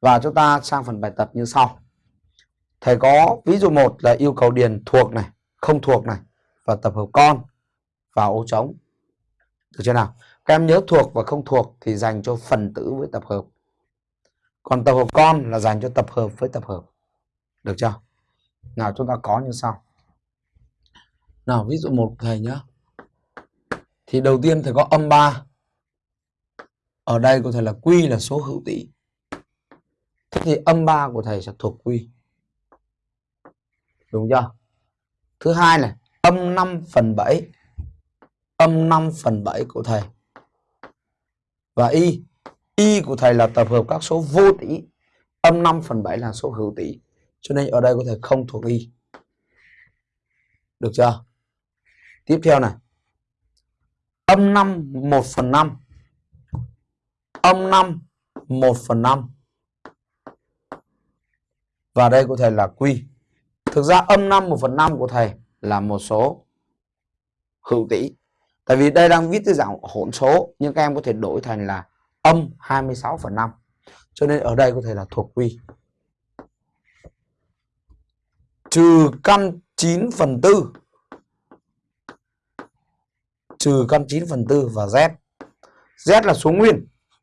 Và chúng ta sang phần bài tập như sau. Thầy có ví dụ một là yêu cầu điền thuộc này, không thuộc này và tập hợp con vào ô trống. Được chưa nào? Các em nhớ thuộc và không thuộc thì dành cho phần tử với tập hợp. Còn tập hợp con là dành cho tập hợp với tập hợp. Được chưa? Nào chúng ta có như sau. Nào ví dụ một thầy nhé. Thì đầu tiên thầy có âm 3. Ở đây có thể là quy là số hữu tỉ. Thì âm 3 của thầy sẽ thuộc quy. Đúng chưa? Thứ hai này, âm 5 phần 7. Âm 5 phần 7 của thầy. Và y. Y của thầy là tập hợp các số vô tỷ Âm 5 phần 7 là số hữu tỷ Cho nên ở đây có thể không thuộc y. Được chưa? Tiếp theo này. Âm 5 1 phần 5. Âm 5 1 phần 5. Và đây của thầy là Q. Thực ra âm 5 1 phần 5 của thầy là một số hữu tỉ. Tại vì đây đang viết dưới dạng hỗn số, nhưng các em có thể đổi thành là âm 26 phần 5. Cho nên ở đây có thể là thuộc quy. Trừ căn 9 phần 4 trừ căn 9 phần 4 và Z. Z là số nguyên.